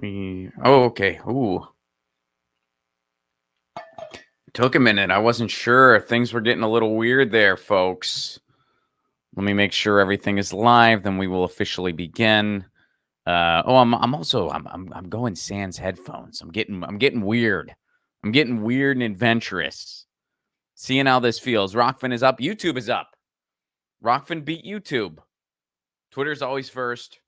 Me. Oh, okay. Ooh. Took a minute. I wasn't sure. Things were getting a little weird there, folks. Let me make sure everything is live. Then we will officially begin. Uh, oh, I'm I'm also I'm, I'm I'm going sans headphones. I'm getting I'm getting weird. I'm getting weird and adventurous. Seeing how this feels. Rokfin is up. YouTube is up. Rokfin beat YouTube. Twitter's always first.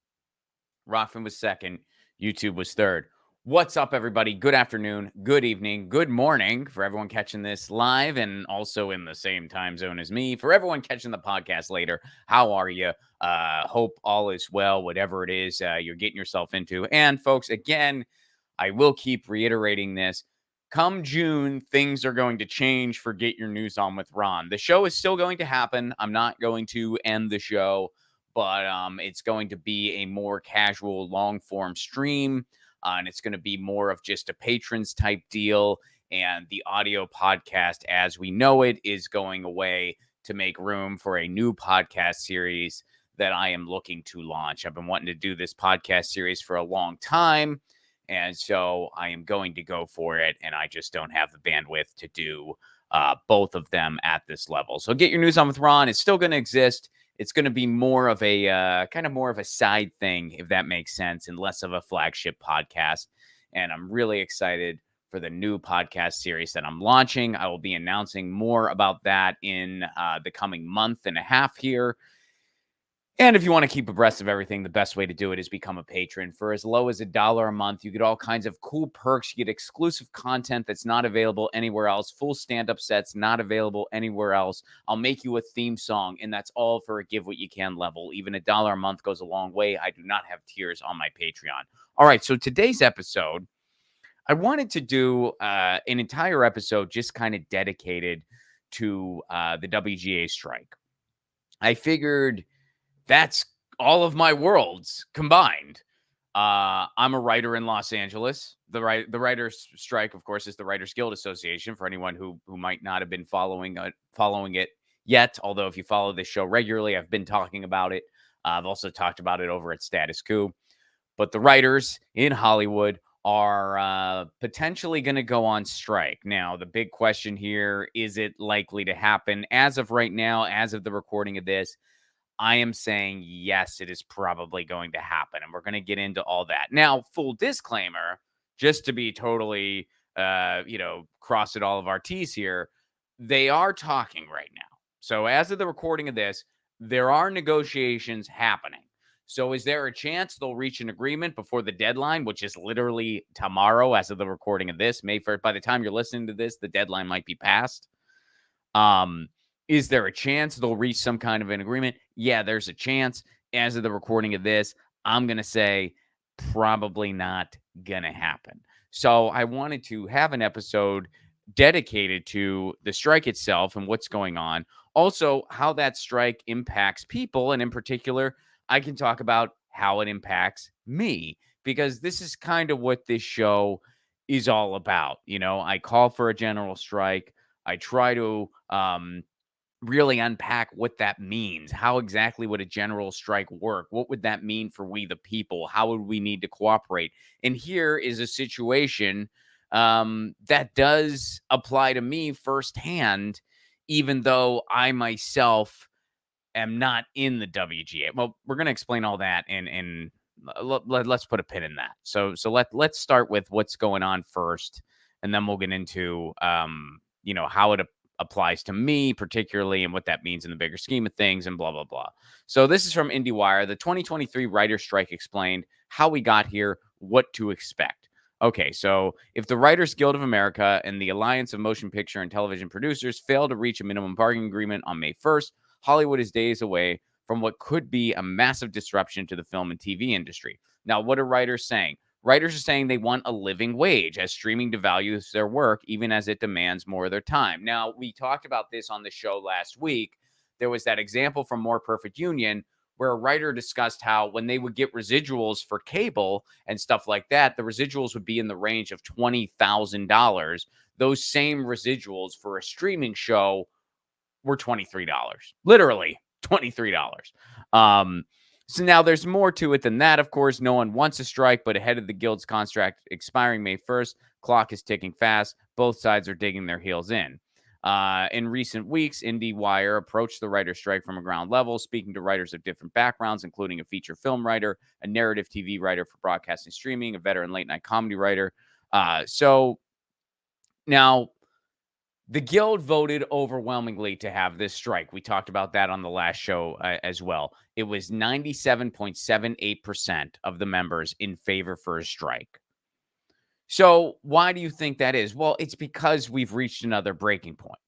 Rokfin was second. YouTube was third. What's up, everybody? Good afternoon, good evening, good morning for everyone catching this live and also in the same time zone as me. For everyone catching the podcast later, how are you? Uh, hope all is well, whatever it is uh, you're getting yourself into. And, folks, again, I will keep reiterating this. Come June, things are going to change for Get Your News On with Ron. The show is still going to happen. I'm not going to end the show, but um, it's going to be a more casual, long form stream uh, and it's going to be more of just a patrons type deal. And the audio podcast, as we know it, is going away to make room for a new podcast series that I am looking to launch. I've been wanting to do this podcast series for a long time. And so I am going to go for it. And I just don't have the bandwidth to do uh, both of them at this level. So get your news on with Ron. It's still going to exist it's going to be more of a uh, kind of more of a side thing, if that makes sense, and less of a flagship podcast. And I'm really excited for the new podcast series that I'm launching. I will be announcing more about that in uh, the coming month and a half here. And if you want to keep abreast of everything, the best way to do it is become a patron. For as low as a dollar a month, you get all kinds of cool perks. You get exclusive content that's not available anywhere else, full stand up sets not available anywhere else. I'll make you a theme song, and that's all for a give what you can level. Even a dollar a month goes a long way. I do not have tiers on my Patreon. All right, so today's episode, I wanted to do uh, an entire episode just kind of dedicated to uh, the WGA strike. I figured that's all of my worlds combined. Uh, I'm a writer in Los Angeles. The right, the writers' strike, of course, is the Writers Guild Association. For anyone who who might not have been following following it yet, although if you follow this show regularly, I've been talking about it. Uh, I've also talked about it over at Status Coup. But the writers in Hollywood are uh, potentially going to go on strike. Now, the big question here is it likely to happen? As of right now, as of the recording of this, I am saying yes, it is probably going to happen. And we're going to get into all that. Now, full disclaimer, just to be totally, uh, you know, cross at all of our T's here, they are talking right now. So, as of the recording of this, there are negotiations happening. So, is there a chance they'll reach an agreement before the deadline, which is literally tomorrow, as of the recording of this, May 1st? By the time you're listening to this, the deadline might be passed. Um, is there a chance they'll reach some kind of an agreement? Yeah, there's a chance. As of the recording of this, I'm going to say probably not going to happen. So I wanted to have an episode dedicated to the strike itself and what's going on. Also, how that strike impacts people. And in particular, I can talk about how it impacts me because this is kind of what this show is all about. You know, I call for a general strike. I try to um, really unpack what that means. How exactly would a general strike work? What would that mean for we the people? How would we need to cooperate? And here is a situation um, that does apply to me firsthand, even though I myself am not in the WGA. Well, we're going to explain all that and and let, us put a pin in that. So so let let's start with what's going on first, and then we'll get into um, you know how it applies to me particularly and what that means in the bigger scheme of things and blah blah blah. So this is from IndieWire. The 2023 writer strike explained how we got here, what to expect. Okay, so if the Writers Guild of America and the Alliance of Motion Picture and Television Producers fail to reach a minimum bargaining agreement on May 1st, Hollywood is days away from what could be a massive disruption to the film and TV industry. Now, what are writers saying? Writers are saying they want a living wage as streaming devalues their work, even as it demands more of their time. Now, we talked about this on the show last week. There was that example from More Perfect Union where a writer discussed how when they would get residuals for cable and stuff like that, the residuals would be in the range of $20,000. Those same residuals for a streaming show were $23. Literally $23. Um, So now there's more to it than that, of course. No one wants a strike, but ahead of the guild's contract expiring May 1st, clock is ticking fast. Both sides are digging their heels in. Uh, in recent weeks, IndieWire approached the writer strike from a ground level, speaking to writers of different backgrounds, including a feature film writer, a narrative TV writer for broadcasting streaming, a veteran late night comedy writer. Uh, so now the guild voted overwhelmingly to have this strike. We talked about that on the last show uh, as well. It was 97.78% of the members in favor for a strike. So, why do you think that is? Well, it's because we've reached another breaking point.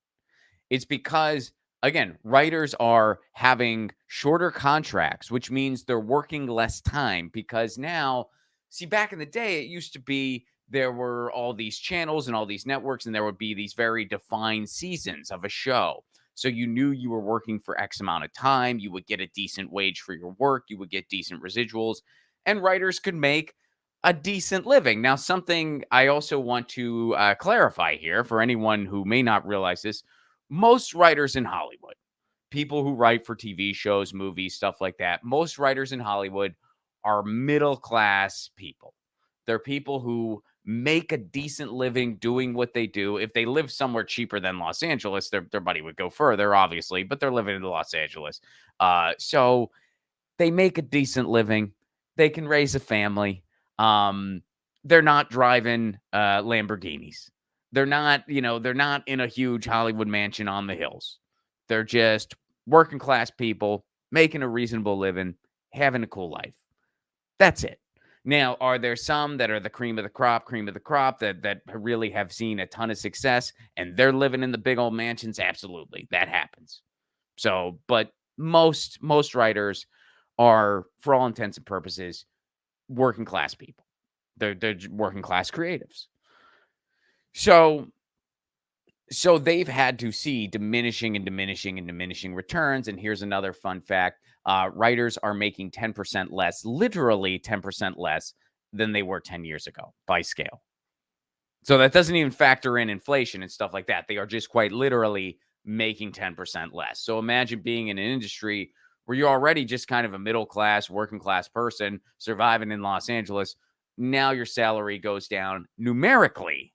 It's because, again, writers are having shorter contracts, which means they're working less time because now, see, back in the day, it used to be there were all these channels and all these networks, and there would be these very defined seasons of a show. So you knew you were working for X amount of time. You would get a decent wage for your work. You would get decent residuals, and writers could make a decent living. Now, something I also want to uh, clarify here for anyone who may not realize this most writers in Hollywood, people who write for TV shows, movies, stuff like that, most writers in Hollywood are middle class people. They're people who make a decent living doing what they do. If they live somewhere cheaper than Los Angeles, their, their money would go further, obviously, but they're living in Los Angeles. Uh, so they make a decent living. They can raise a family um, they're not driving uh, Lamborghinis. They're not, you know, they're not in a huge Hollywood mansion on the hills. They're just working class people making a reasonable living, having a cool life. That's it. Now, are there some that are the cream of the crop, cream of the crop that that really have seen a ton of success and they're living in the big old mansions? Absolutely. That happens. So, but most most writers are for all intents and purposes working class people. They're they're working class creatives. So so they've had to see diminishing and diminishing and diminishing returns. And here's another fun fact: uh, writers are making 10% less, literally 10% less than they were 10 years ago by scale. So that doesn't even factor in inflation and stuff like that. They are just quite literally making 10% less. So imagine being in an industry where you're already just kind of a middle class, working class person surviving in Los Angeles. Now your salary goes down numerically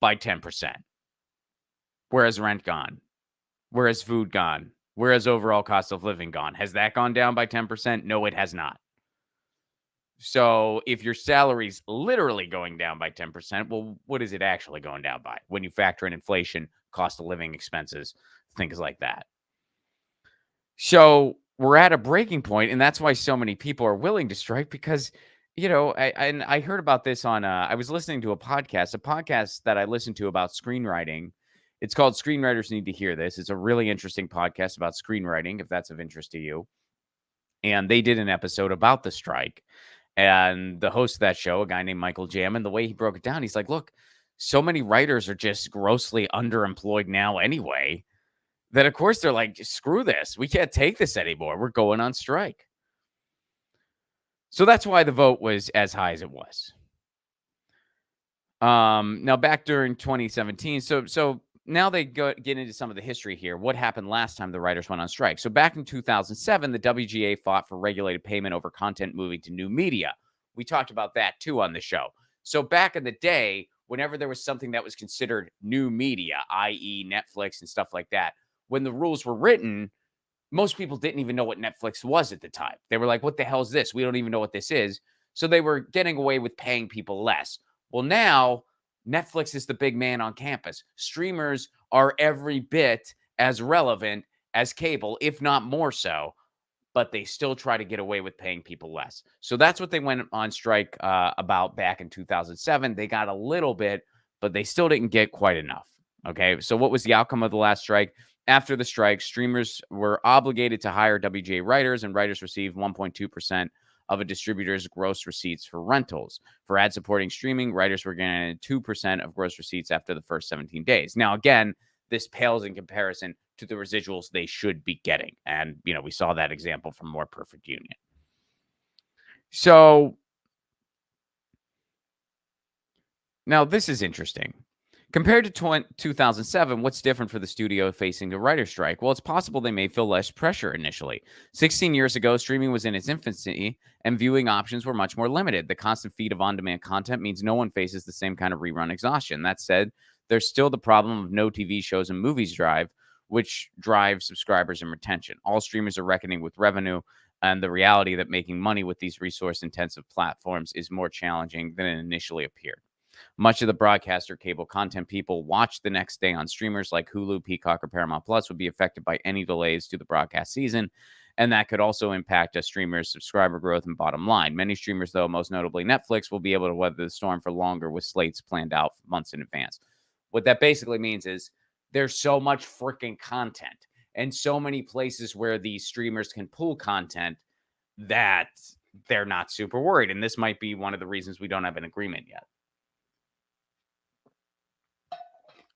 by 10%. Whereas rent gone, whereas food gone, whereas overall cost of living gone. Has that gone down by 10%? No, it has not. So if your salary's literally going down by 10%, well, what is it actually going down by when you factor in inflation, cost of living expenses, things like that? So we're at a breaking point, and that's why so many people are willing to strike because you know, I, and I heard about this on. Uh, I was listening to a podcast, a podcast that I listened to about screenwriting. It's called "Screenwriters Need to Hear This." It's a really interesting podcast about screenwriting, if that's of interest to you. And they did an episode about the strike, and the host of that show, a guy named Michael Jamin, the way he broke it down, he's like, "Look, so many writers are just grossly underemployed now, anyway." that of course they're like, screw this. We can't take this anymore. We're going on strike. So that's why the vote was as high as it was. Um, now back during 2017, so so now they go get into some of the history here. What happened last time the writers went on strike? So back in 2007, the WGA fought for regulated payment over content moving to new media. We talked about that too on the show. So back in the day, whenever there was something that was considered new media, i.e., Netflix and stuff like that, when the rules were written, most people didn't even know what Netflix was at the time. They were like, what the hell is this? We don't even know what this is. So they were getting away with paying people less. Well, now Netflix is the big man on campus. Streamers are every bit as relevant as cable, if not more so, but they still try to get away with paying people less. So that's what they went on strike uh, about back in 2007. They got a little bit, but they still didn't get quite enough. Okay. So what was the outcome of the last strike? After the strike, streamers were obligated to hire WGA writers, and writers received 1.2% of a distributor's gross receipts for rentals. For ad supporting streaming, writers were getting 2% of gross receipts after the first 17 days. Now, again, this pales in comparison to the residuals they should be getting. And, you know, we saw that example from More Perfect Union. So now this is interesting Compared to 20, 2007, what's different for the studio facing the writer's strike? Well, it's possible they may feel less pressure initially. 16 years ago, streaming was in its infancy and viewing options were much more limited. The constant feed of on demand content means no one faces the same kind of rerun exhaustion. That said, there's still the problem of no TV shows and movies drive, which drive subscribers and retention. All streamers are reckoning with revenue and the reality that making money with these resource intensive platforms is more challenging than it initially appeared. Much of the broadcaster cable content people watch the next day on streamers like Hulu, Peacock, or Paramount Plus would be affected by any delays to the broadcast season. And that could also impact a streamer's subscriber growth and bottom line. Many streamers, though, most notably Netflix, will be able to weather the storm for longer with slates planned out months in advance. What that basically means is there's so much freaking content and so many places where these streamers can pull content that they're not super worried. And this might be one of the reasons we don't have an agreement yet.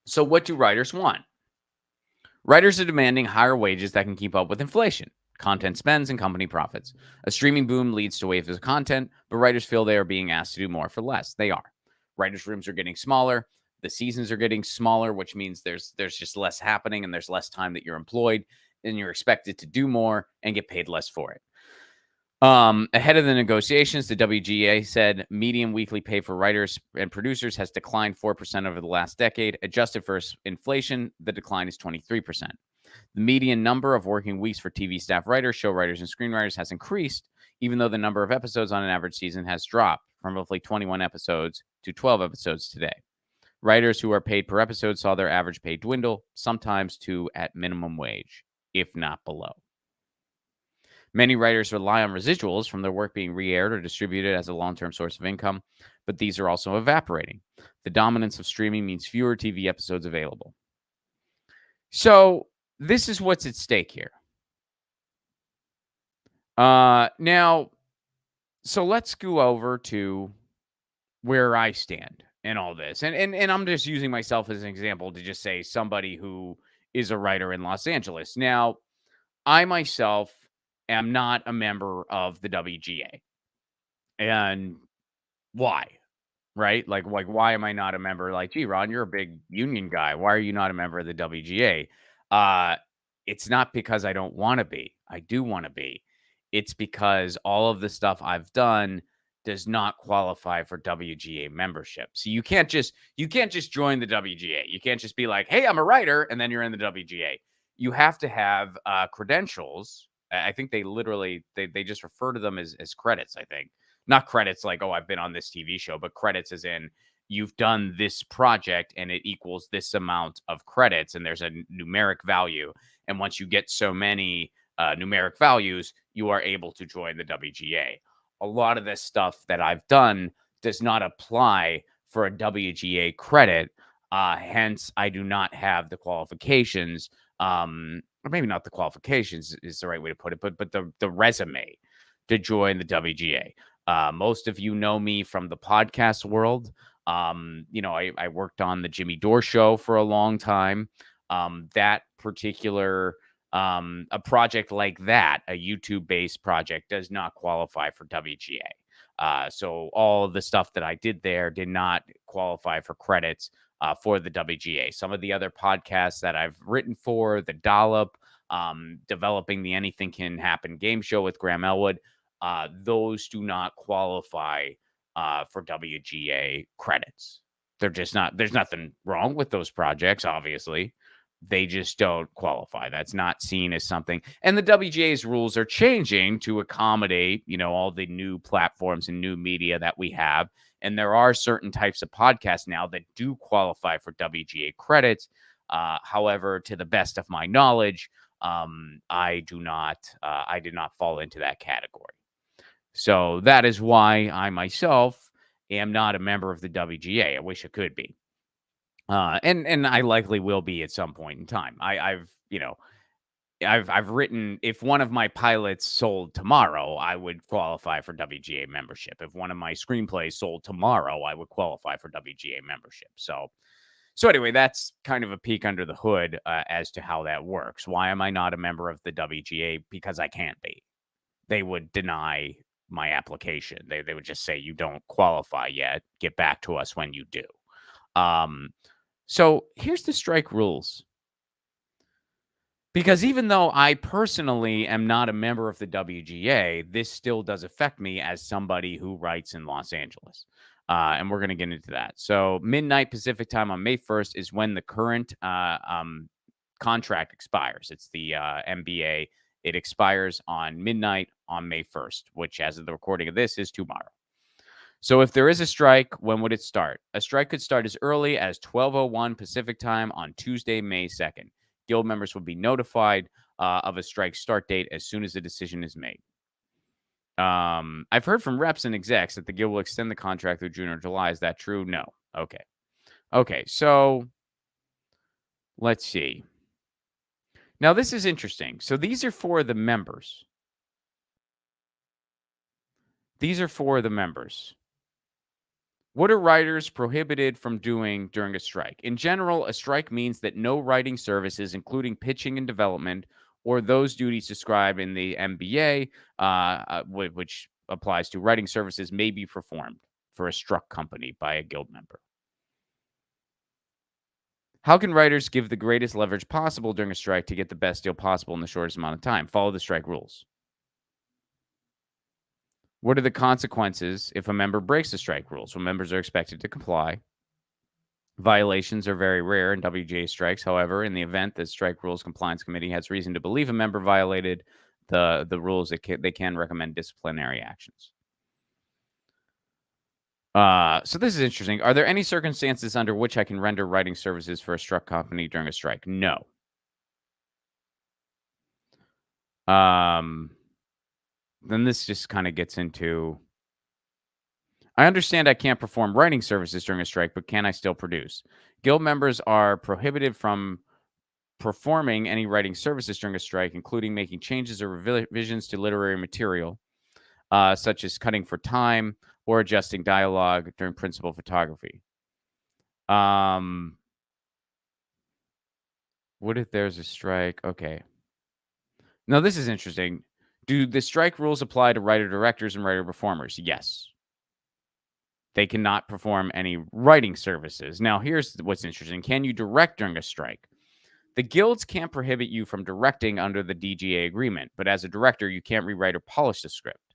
So, what do writers want? Writers are demanding higher wages that can keep up with inflation, content spends, and company profits. A streaming boom leads to waves of content, but writers feel they are being asked to do more for less. They are. Writers' rooms are getting smaller. The seasons are getting smaller, which means there's there's just less happening and there's less time that you're employed, and you're expected to do more and get paid less for it. Um, ahead of the negotiations, the WGA said median weekly pay for writers and producers has declined 4% over the last decade. Adjusted for inflation, the decline is 23%. The median number of working weeks for TV staff writers, show writers, and screenwriters has increased, even though the number of episodes on an average season has dropped from roughly 21 episodes to 12 episodes today. Writers who are paid per episode saw their average pay dwindle, sometimes to at minimum wage, if not below. Many writers rely on residuals from their work being re aired or distributed as a long term source of income, but these are also evaporating. The dominance of streaming means fewer TV episodes available. So, this is what's at stake here. Uh, now, so let's go over to where I stand in all this. And, and and I'm just using myself as an example to just say somebody who is a writer in Los Angeles. Now, I myself am not a member of the WGA. And why? Right? Like, like, why am I not a member? Like, gee, Ron, you're a big union guy. Why are you not a member of the WGA? Uh, it's not because I don't want to be. I do want to be. It's because all of the stuff I've done does not qualify for WGA membership. So you can't just you can't just join the WGA. You can't just be like, "Hey, I'm a writer," and then you're in the WGA. You have to have uh, credentials I think they literally they they just refer to them as as credits. I think not credits like oh I've been on this TV show, but credits as in you've done this project and it equals this amount of credits, and there's a numeric value. And once you get so many uh, numeric values, you are able to join the WGA. A lot of this stuff that I've done does not apply for a WGA credit. Uh, hence, I do not have the qualifications um, or maybe not the qualifications is the right way to put it, but but the the resume to join the WGA. Uh, most of you know me from the podcast world. Um, you know, I, I worked on the Jimmy Dore show for a long time. Um, that particular um, a project like that, a YouTube based project, does not qualify for WGA. Uh, so all the stuff that I did there did not qualify for credits uh, for the WGA. Some of the other podcasts that I've written for, the Dollop, um, developing the Anything Can Happen game show with Graham Elwood, uh, those do not qualify uh, for WGA credits. They're just not, there's nothing wrong with those projects, obviously. They just don't qualify. That's not seen as something. And the WGA's rules are changing to accommodate, you know, all the new platforms and new media that we have and there are certain types of podcasts now that do qualify for WGA credits. Uh, however, to the best of my knowledge, um, I do not, uh, I did not fall into that category. So that is why I myself am not a member of the WGA. I wish I could be. Uh, and and I likely will be at some point in time. I, I've you know I've I've written if one of my pilots sold tomorrow, I would qualify for WGA membership. If one of my screenplays sold tomorrow, I would qualify for WGA membership. So so anyway, that's kind of a peek under the hood uh, as to how that works. Why am I not a member of the WGA? Because I can't be. They would deny my application. They they would just say you don't qualify yet. Get back to us when you do. Um, So here's the strike rules. Because even though I personally am not a member of the WGA, this still does affect me as somebody who writes in Los Angeles. Uh, and we're going to get into that. So, midnight Pacific time on May 1st is when the current uh, um, contract expires. It's the uh, MBA. It expires on midnight on May 1st, which, as of the recording of this, is tomorrow. So, if there is a strike, when would it start? A strike could start as early as 12:01 Pacific time on Tuesday, May 2nd. Guild members will be notified uh, of a strike start date as soon as the decision is made. Um, I've heard from reps and execs that the guild will extend the contract through June or July. Is that true? No. Okay. Okay. So let's see. Now, this is interesting. So these are for the members. These are for the members. What are writers prohibited from doing during a strike? In general, a strike means that no writing services, including pitching and development, or those duties described in the MBA, uh, uh, which applies to writing services, may be performed for a struck company by a guild member. How can writers give the greatest leverage possible during a strike to get the best deal possible in the shortest amount of time? Follow the strike rules. What are the consequences if a member breaks the strike rules? Well, members are expected to comply. Violations are very rare in WGA strikes. However, in the event that Strike Rules Compliance Committee has reason to believe a member violated the, the rules, can, they can recommend disciplinary actions. Uh, so this is interesting. Are there any circumstances under which I can render writing services for a struck company during a strike? No. Um, then this just kind of gets into I understand I can't perform writing services during a strike, but can I still produce? Guild members are prohibited from performing any writing services during a strike, including making changes or revisions to literary material, uh, such as cutting for time or adjusting dialogue during principal photography. Um, what if there's a strike? Okay. Now, this is interesting. Do the strike rules apply to writer directors and writer performers? Yes. They cannot perform any writing services. Now, here's what's interesting can you direct during a strike? The guilds can't prohibit you from directing under the DGA agreement, but as a director, you can't rewrite or polish the script.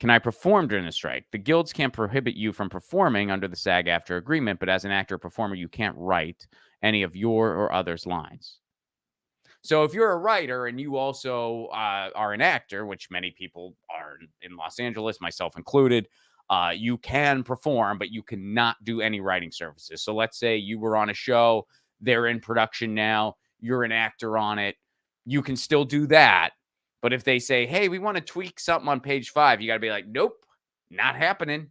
Can I perform during a strike? The guilds can't prohibit you from performing under the SAG AFTRA agreement, but as an actor or performer, you can't write any of your or others' lines. So if you're a writer and you also uh, are an actor, which many people are in Los Angeles, myself included, uh, you can perform, but you cannot do any writing services. So let's say you were on a show, they're in production now, you're an actor on it, you can still do that. But if they say, hey, we want to tweak something on page five, you got to be like, nope, not happening.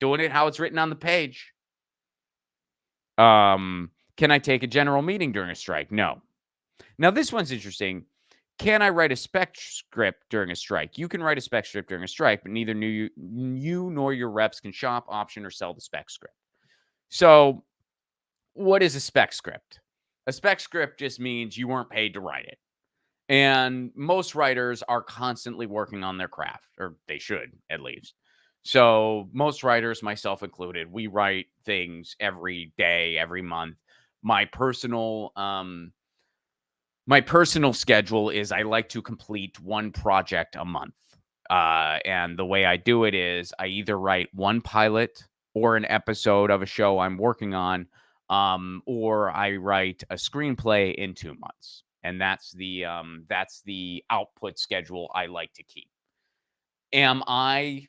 Doing it how it's written on the page. Um, can I take a general meeting during a strike? No. Now, this one's interesting. Can I write a spec script during a strike? You can write a spec script during a strike, but neither you, you nor your reps can shop, option, or sell the spec script. So, what is a spec script? A spec script just means you weren't paid to write it. And most writers are constantly working on their craft, or they should at least. So, most writers, myself included, we write things every day, every month. My personal um, my personal schedule is I like to complete one project a month. Uh, and the way I do it is I either write one pilot or an episode of a show I'm working on, um, or I write a screenplay in two months. And that's the um, that's the output schedule I like to keep. Am I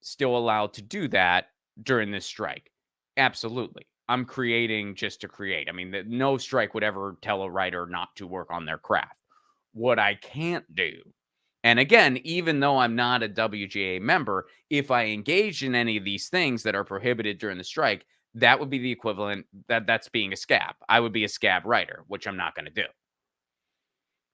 still allowed to do that during this strike? Absolutely. I'm creating just to create. I mean, the, no strike would ever tell a writer not to work on their craft. What I can't do, and again, even though I'm not a WGA member, if I engage in any of these things that are prohibited during the strike, that would be the equivalent that that's being a scab. I would be a scab writer, which I'm not going to do.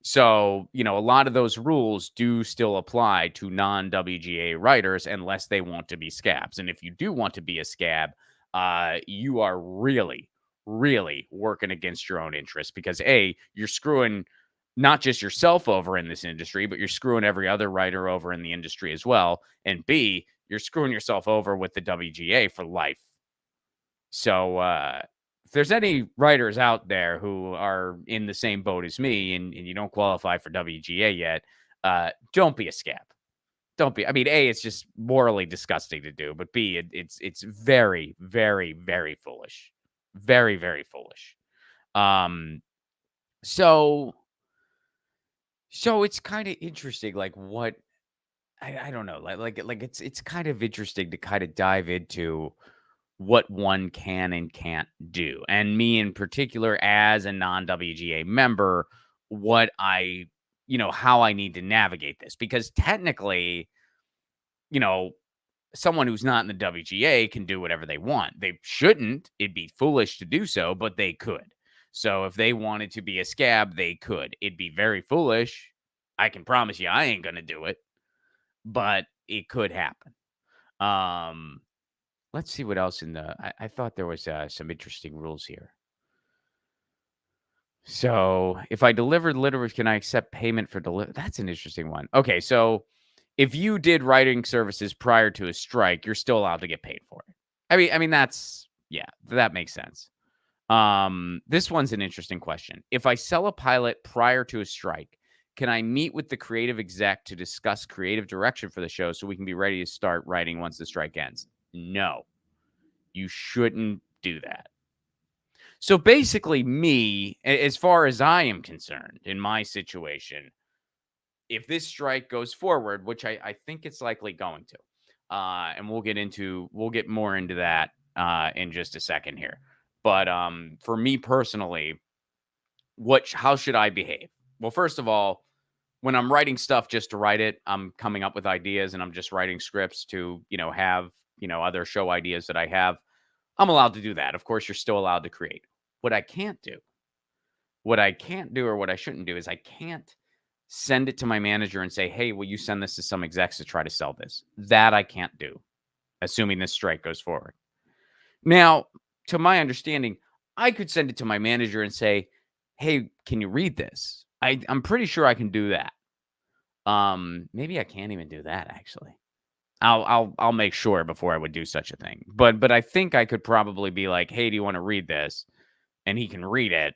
So, you know, a lot of those rules do still apply to non WGA writers unless they want to be scabs. And if you do want to be a scab, uh, you are really, really working against your own interests because A, you're screwing not just yourself over in this industry, but you're screwing every other writer over in the industry as well. And B, you're screwing yourself over with the WGA for life. So, uh, if there's any writers out there who are in the same boat as me and, and you don't qualify for WGA yet, uh, don't be a scab. Don't be. I mean, A, it's just morally disgusting to do, but B, it, it's it's very, very, very foolish. Very, very foolish. Um, so so it's kind of interesting, like what I, I don't know, like like like it's it's kind of interesting to kind of dive into what one can and can't do. And me in particular, as a non WGA member, what I, you know, how I need to navigate this. Because technically, you know, someone who's not in the WGA can do whatever they want. They shouldn't. It'd be foolish to do so, but they could. So if they wanted to be a scab, they could. It'd be very foolish. I can promise you I ain't going to do it, but it could happen. Um, let's see what else in the. I, I thought there was uh, some interesting rules here. So if I delivered literature, can I accept payment for deliver? That's an interesting one. Okay, so if you did writing services prior to a strike, you're still allowed to get paid for it. I mean, I mean that's yeah, that makes sense. Um, this one's an interesting question. If I sell a pilot prior to a strike, can I meet with the creative exec to discuss creative direction for the show so we can be ready to start writing once the strike ends? No, you shouldn't do that. So basically, me, as far as I am concerned, in my situation, if this strike goes forward, which I, I think it's likely going to, uh, and we'll get into we'll get more into that uh, in just a second here. But um, for me personally, what how should I behave? Well, first of all, when I'm writing stuff just to write it, I'm coming up with ideas and I'm just writing scripts to, you know, have, you know, other show ideas that I have. I'm allowed to do that. Of course, you're still allowed to create. What I can't do, what I can't do or what I shouldn't do is I can't send it to my manager and say, hey, will you send this to some execs to try to sell this? That I can't do, assuming this strike goes forward. Now, to my understanding, I could send it to my manager and say, hey, can you read this? I, I'm pretty sure I can do that. Um, maybe I can't even do that actually. I'll I'll I'll make sure before I would do such a thing. But but I think I could probably be like, "Hey, do you want to read this?" And he can read it,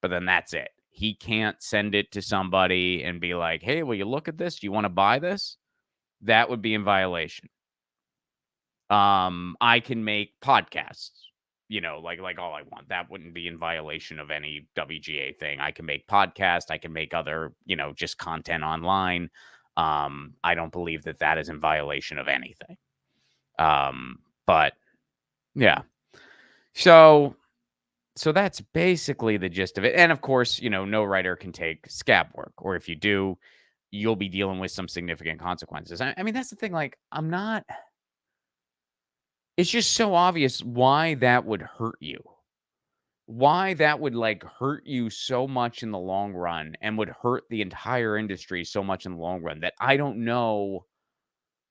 but then that's it. He can't send it to somebody and be like, "Hey, will you look at this? Do you want to buy this?" That would be in violation. Um, I can make podcasts, you know, like like all I want. That wouldn't be in violation of any WGA thing. I can make podcast. I can make other, you know, just content online. Um, I don't believe that that is in violation of anything. Um, but yeah. So so that's basically the gist of it. And of course, you know, no writer can take scab work, or if you do, you'll be dealing with some significant consequences. I, I mean, that's the thing. Like, I'm not. It's just so obvious why that would hurt you. Why that would like hurt you so much in the long run and would hurt the entire industry so much in the long run that I don't know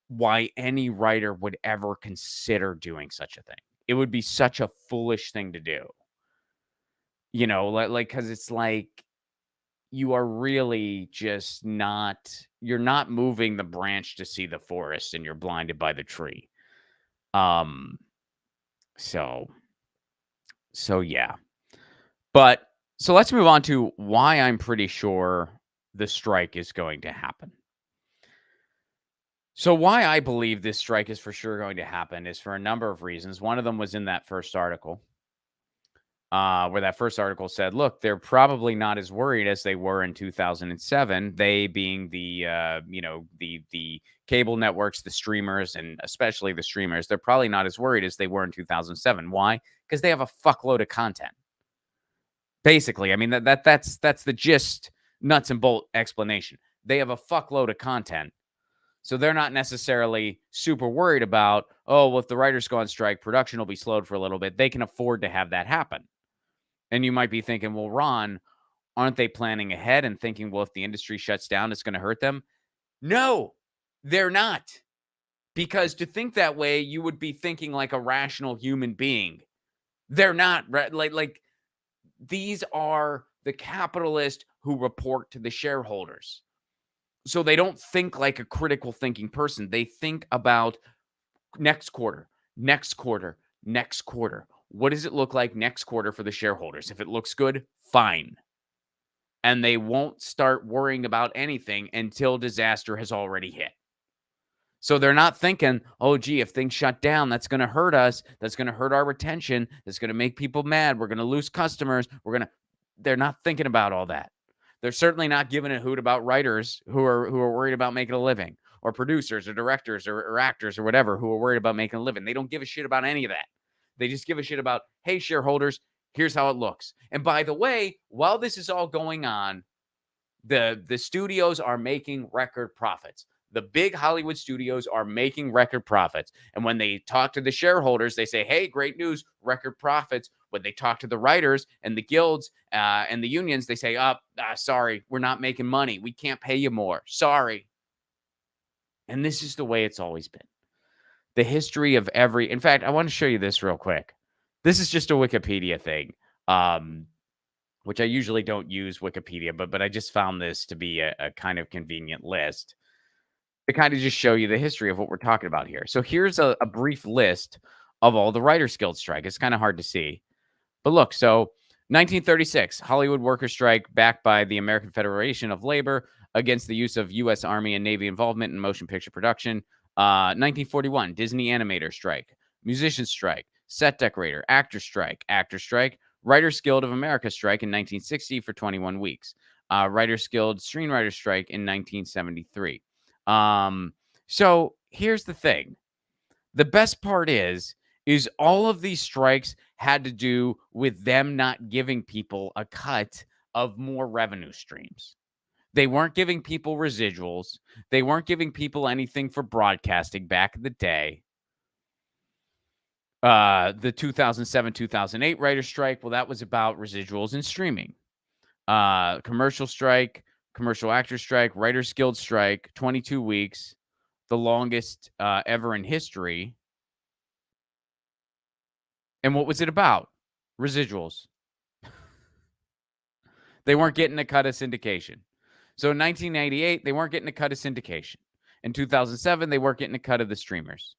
why any writer would ever consider doing such a thing. It would be such a foolish thing to do. You know, like like cuz it's like you are really just not you're not moving the branch to see the forest and you're blinded by the tree. Um so so yeah. But so let's move on to why I'm pretty sure the strike is going to happen. So why I believe this strike is for sure going to happen is for a number of reasons. One of them was in that first article uh, where that first article said, look, they're probably not as worried as they were in 2007. They being the, uh, you know, the the cable networks, the streamers, and especially the streamers, they're probably not as worried as they were in 2007. Why? Because they have a fuckload of content. Basically, I mean that that that's that's the gist, nuts and bolt explanation. They have a fuckload of content. So they're not necessarily super worried about, oh, well, if the writers go on strike, production will be slowed for a little bit. They can afford to have that happen. And you might be thinking, well, Ron, aren't they planning ahead and thinking, well, if the industry shuts down, it's going to hurt them? No, they're not. Because to think that way, you would be thinking like a rational human being. They're not like like these are the capitalists who report to the shareholders. So they don't think like a critical thinking person. They think about next quarter, next quarter, next quarter. What does it look like next quarter for the shareholders? If it looks good, fine. And they won't start worrying about anything until disaster has already hit. So they're not thinking, oh, gee, if things shut down, that's going to hurt us. That's going to hurt our retention. That's going to make people mad. We're going to lose customers. We're going to, they're not thinking about all that. They're certainly not giving a hoot about writers who are who are worried about making a living, or producers, or directors, or, or actors, or whatever who are worried about making a living. They don't give a shit about any of that. They just give a shit about, hey, shareholders, here's how it looks. And by the way, while this is all going on, the the studios are making record profits. The big Hollywood studios are making record profits. And when they talk to the shareholders, they say, hey, great news, record profits. When they talk to the writers and the guilds uh, and the unions, they say, oh, uh, sorry, we're not making money. We can't pay you more. Sorry. And this is the way it's always been. The history of every, in fact, I want to show you this real quick. This is just a Wikipedia thing. Um, which I usually don't use Wikipedia, but but I just found this to be a, a kind of convenient list to kind of just show you the history of what we're talking about here. So here's a, a brief list of all the Writers Guild strike. It's kind of hard to see. But look, so 1936, Hollywood worker strike backed by the American Federation of Labor against the use of U.S. Army and Navy involvement in motion picture production. Uh, 1941, Disney animator strike, musician strike, set decorator, actor strike, actor strike, Writers Guild of America strike in 1960 for 21 weeks. Uh, Writers Guild screenwriter strike in 1973. Um, so here's the thing. The best part is, is all of these strikes had to do with them not giving people a cut of more revenue streams. They weren't giving people residuals. They weren't giving people anything for broadcasting back in the day. Uh, the 2007 2008 writer strike, well, that was about residuals and streaming. Uh, commercial strike, commercial actor strike, writers guild strike, 22 weeks, the longest uh, ever in history. And what was it about? Residuals. they weren't getting a cut of syndication. So in 1998, they weren't getting a cut of syndication. In 2007, they weren't getting a cut of the streamers.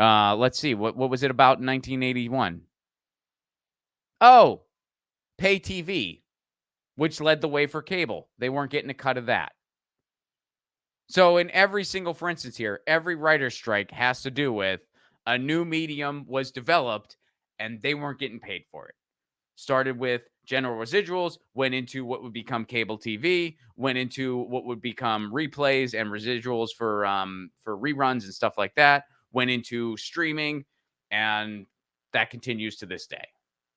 Uh, let's see. What, what was it about in 1981? Oh, pay TV which led the way for cable. They weren't getting a cut of that. So, in every single, for instance, here, every writer's strike has to do with a new medium was developed and they weren't getting paid for it. Started with general residuals, went into what would become cable TV, went into what would become replays and residuals for um, for reruns and stuff like that, went into streaming, and that continues to this day.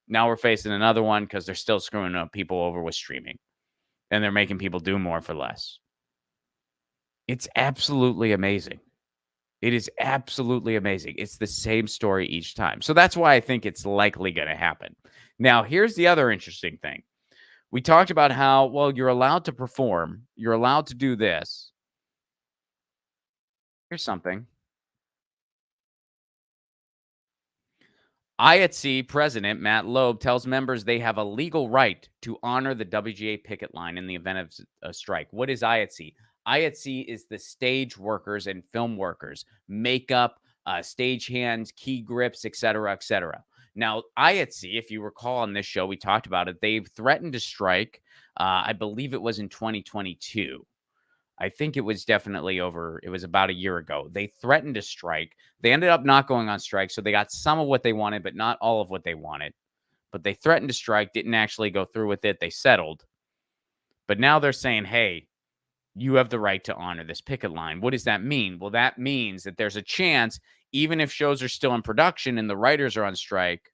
Now we're facing another one because they're still screwing up people over with streaming and they're making people do more for less. It's absolutely amazing. It is absolutely amazing. It's the same story each time. So that's why I think it's likely going to happen. Now, here's the other interesting thing. We talked about how, well, you're allowed to perform, you're allowed to do this. Here's something IATSE President Matt Loeb tells members they have a legal right to honor the WGA picket line in the event of a strike. What is IATSE? IATSE is the stage workers and film workers, makeup, uh, stage hands, key grips, etc., etc. Now, IATSE, if you recall on this show, we talked about it. They've threatened to strike. Uh, I believe it was in 2022. I think it was definitely over. It was about a year ago. They threatened to strike. They ended up not going on strike. So they got some of what they wanted, but not all of what they wanted. But they threatened to strike, didn't actually go through with it. They settled. But now they're saying, hey, you have the right to honor this picket line. What does that mean? Well, that means that there's a chance, even if shows are still in production and the writers are on strike,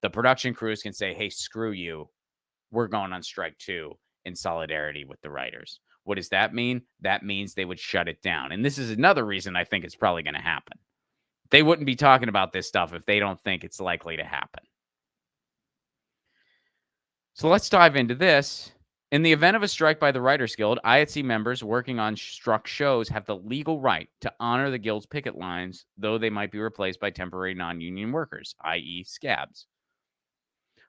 the production crews can say, hey, screw you. We're going on strike too in solidarity with the writers. What does that mean? That means they would shut it down. And this is another reason I think it's probably going to happen. They wouldn't be talking about this stuff if they don't think it's likely to happen. So let's dive into this. In the event of a strike by the Writers Guild, IATSE members working on struck shows have the legal right to honor the guild's picket lines, though they might be replaced by temporary non union workers, i.e., scabs.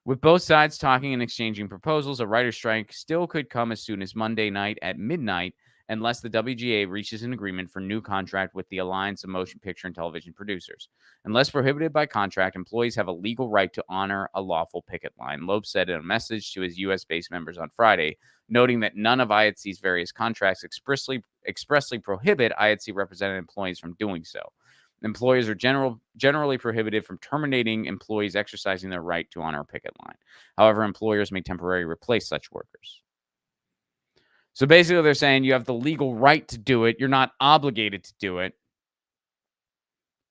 With both sides talking and exchanging proposals, a writer's strike still could come as soon as Monday night at midnight unless the WGA reaches an agreement for new contract with the Alliance of Motion Picture and Television Producers. Unless prohibited by contract, employees have a legal right to honor a lawful picket line. Loeb said in a message to his U.S. based members on Friday, noting that none of IATSE's various contracts expressly expressly prohibit IATSE represented employees from doing so. Employers are general, generally prohibited from terminating employees exercising their right to honor a picket line. However, employers may temporarily replace such workers. So basically, they're saying you have the legal right to do it. You're not obligated to do it,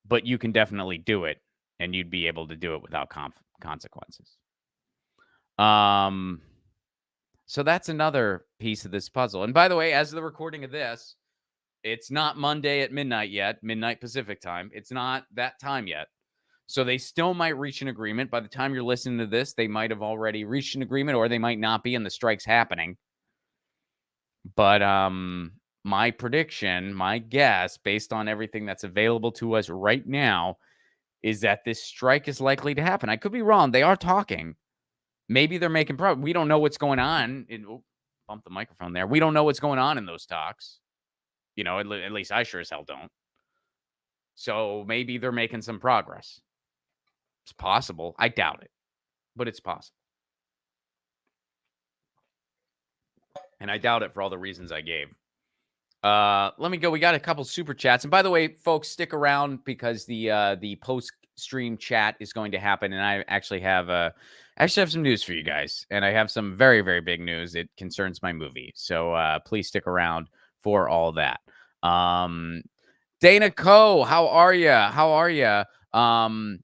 but you can definitely do it, and you'd be able to do it without consequences. Um, so that's another piece of this puzzle. And by the way, as of the recording of this, it's not Monday at midnight yet, midnight Pacific time. It's not that time yet. So they still might reach an agreement. By the time you're listening to this, they might have already reached an agreement or they might not be and the strike's happening. But um my prediction, my guess based on everything that's available to us right now is that this strike is likely to happen. I could be wrong. They are talking. Maybe they're making progress. We don't know what's going on. Oh, bump the microphone there. We don't know what's going on in those talks. You know, at, at least I sure as hell don't. So maybe they're making some progress. It's possible. I doubt it, but it's possible. And I doubt it for all the reasons I gave. Uh, let me go. We got a couple super chats, and by the way, folks, stick around because the uh, the post stream chat is going to happen, and I actually have uh, actually have some news for you guys, and I have some very very big news. It concerns my movie, so uh, please stick around for all that. Um, Dana Co, how are you? How are you? Um,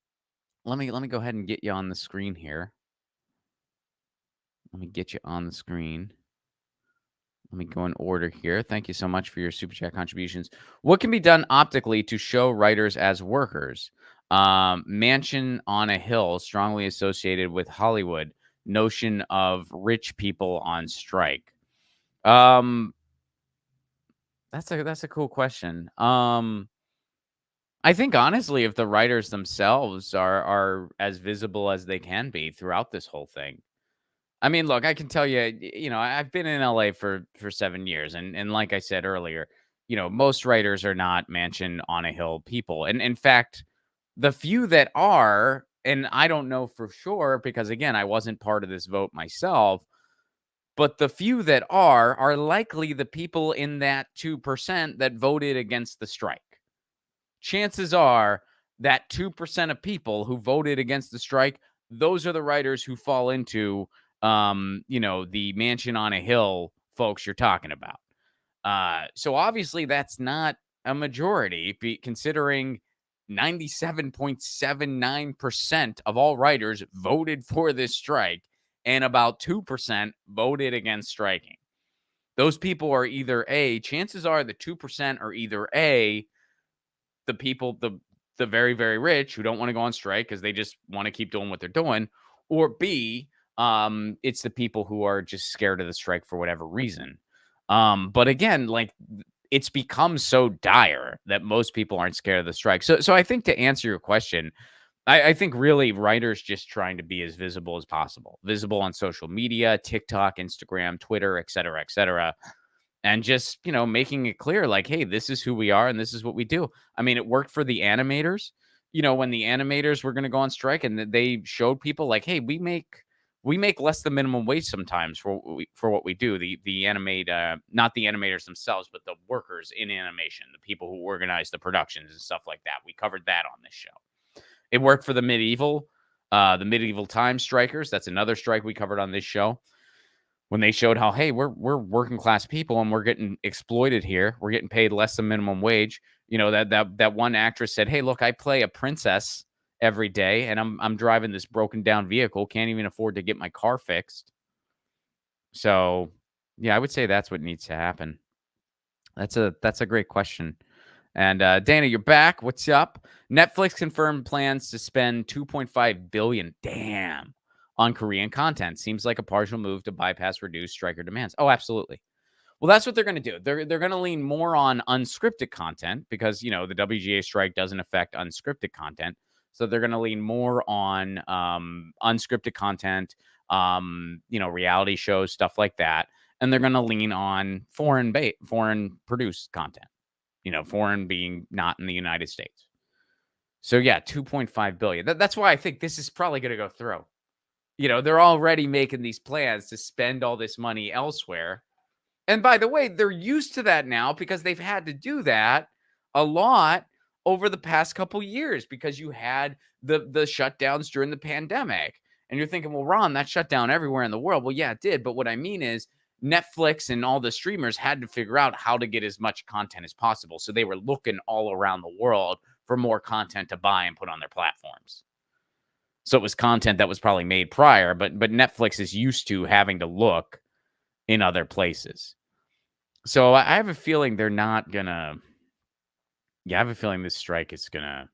let me let me go ahead and get you on the screen here. Let me get you on the screen. Let me go in order here. Thank you so much for your super chat contributions. What can be done optically to show writers as workers? Um, mansion on a hill, strongly associated with Hollywood. Notion of rich people on strike. Um, that's a that's a cool question. Um, I think honestly, if the writers themselves are are as visible as they can be throughout this whole thing, I mean, look, I can tell you, you know, I've been in LA for for seven years, and and like I said earlier, you know, most writers are not mansion on a hill people, and in fact, the few that are, and I don't know for sure because again, I wasn't part of this vote myself, but the few that are are likely the people in that two percent that voted against the strike. Chances are that two percent of people who voted against the strike, those are the writers who fall into um, you know, the mansion on a hill folks you're talking about. Uh, so obviously that's not a majority, considering 97.79% of all writers voted for this strike and about 2% voted against striking. Those people are either A, chances are the 2% are either A, the people, the the very, very rich who don't want to go on strike because they just want to keep doing what they're doing, or B, um, it's the people who are just scared of the strike for whatever reason. Um, but again, like it's become so dire that most people aren't scared of the strike. So, so I think to answer your question, I, I think really writers just trying to be as visible as possible, visible on social media, TikTok, Instagram, Twitter, et cetera, et cetera. And just, you know, making it clear, like, hey, this is who we are and this is what we do. I mean, it worked for the animators, you know, when the animators were going to go on strike and they showed people, like, hey, we make we make less than minimum wage sometimes for what we, for what we do. The the animate uh, not the animators themselves, but the workers in animation, the people who organize the productions and stuff like that. We covered that on this show. It worked for the medieval, uh, the medieval time strikers. That's another strike we covered on this show. When they showed how, hey, we're we're working class people and we're getting exploited here. We're getting paid less than minimum wage. You know that that that one actress said, "Hey, look, I play a princess every day and I'm I'm driving this broken down vehicle, can't even afford to get my car fixed. So, yeah, I would say that's what needs to happen. That's a that's a great question. And uh, Dana, you're back. What's up? Netflix confirmed plans to spend 2.5 billion, damn, on Korean content. Seems like a partial move to bypass reduced striker demands. Oh, absolutely. Well, that's what they're going to do. They're they're going to lean more on unscripted content because you know the WGA strike doesn't affect unscripted content. So they're going to lean more on um, unscripted content, um, you know, reality shows, stuff like that. and they're going to lean on foreign bait, foreign produced content. You know, foreign being not in the United States. So yeah, 2.5 billion. That, that's why I think this is probably going to go through. You know, they're already making these plans to spend all this money elsewhere. And by the way, they're used to that now because they've had to do that a lot over the past couple years because you had the the shutdowns during the pandemic. And you're thinking, well, Ron, that shut down everywhere in the world. Well, yeah, it did. But what I mean is Netflix and all the streamers had to figure out how to get as much content as possible. So they were looking all around the world for more content to buy and put on their platforms. So it was content that was probably made prior, but but Netflix is used to having to look in other places. So I have a feeling they're not gonna. Yeah, I have a feeling this strike is gonna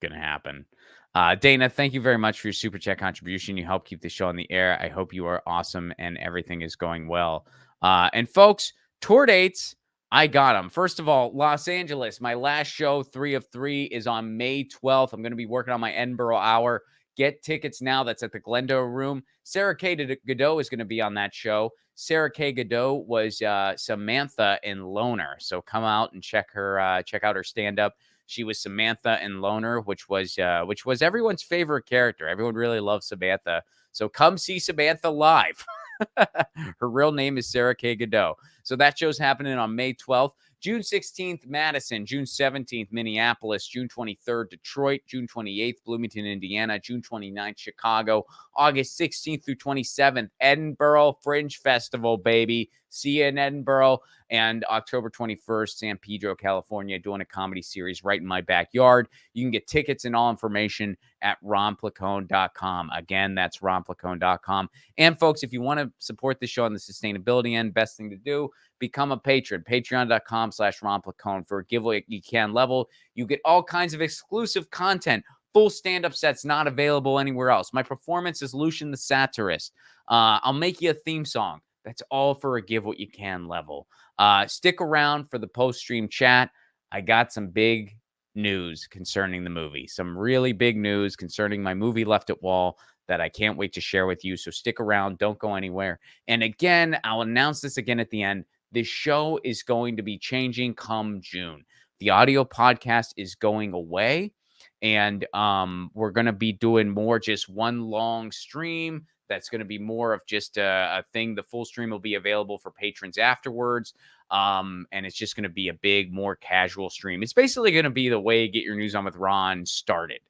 gonna happen. Uh, Dana, thank you very much for your super chat contribution. You help keep the show on the air. I hope you are awesome and everything is going well. Uh, and folks, tour dates, I got them. First of all, Los Angeles, my last show, three of three, is on May 12th. I'm going to be working on my Edinburgh hour. Get tickets now. That's at the Glendale Room. Sarah K. Godot is going to be on that show. Sarah K. Godot was uh, Samantha in Loner, so come out and check her uh, check out her stand up. She was Samantha in Loner, which was uh, which was everyone's favorite character. Everyone really loves Samantha. So come see Samantha live. her real name is Sarah K. Godot. So that show's happening on May 12th. June 16th, Madison. June 17th, Minneapolis. June 23rd, Detroit. June 28th, Bloomington, Indiana. June 29th, Chicago. August 16th through 27th, Edinburgh Fringe Festival, baby. See you in Edinburgh. And October 21st, San Pedro, California, doing a comedy series right in my backyard. You can get tickets and all information at ronplacone.com. Again, that's ronplacone.com. And folks, if you want to support the show on the sustainability end, best thing to do, become a patron. Patreon.com slash ronplacone for a giveaway you can level. You get all kinds of exclusive content full stand-up sets not available anywhere else. My performance is Lucian the Satirist. Uh, I'll make you a theme song. That's all for a give what you can level. Uh, stick around for the post-stream chat. I got some big news concerning the movie. Some really big news concerning my movie Left at Wall that I can't wait to share with you. So stick around, don't go anywhere. And again, I'll announce this again at the end. This show is going to be changing come June. The audio podcast is going away and um, we're going to be doing more just one long stream that's going to be more of just a, a, thing. The full stream will be available for patrons afterwards um, and it's just going to be a big more casual stream. It's basically going to be the way get your news on with ron started.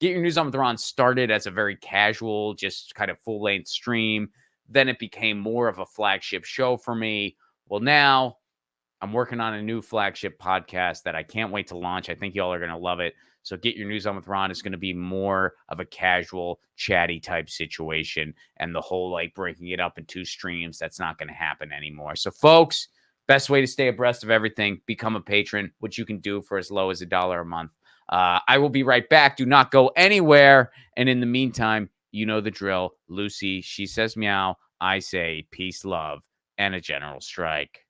Get your news on with ron started as a very casual just kind of full length stream. Then it became more of a flagship show for me. Well now i'm working on a new flagship podcast that i can't wait to launch i think y'all are going to love it so get your news on with Ron It's going to be more of a casual, chatty type situation. And the whole like breaking it up in two streams, that's not going to happen anymore. So, folks, best way to stay abreast of everything, become a patron, which you can do for as low as a dollar a month. Uh, I will be right back. Do not go anywhere. And in the meantime, you know the drill. Lucy, she says meow. I say peace, love, and a general strike.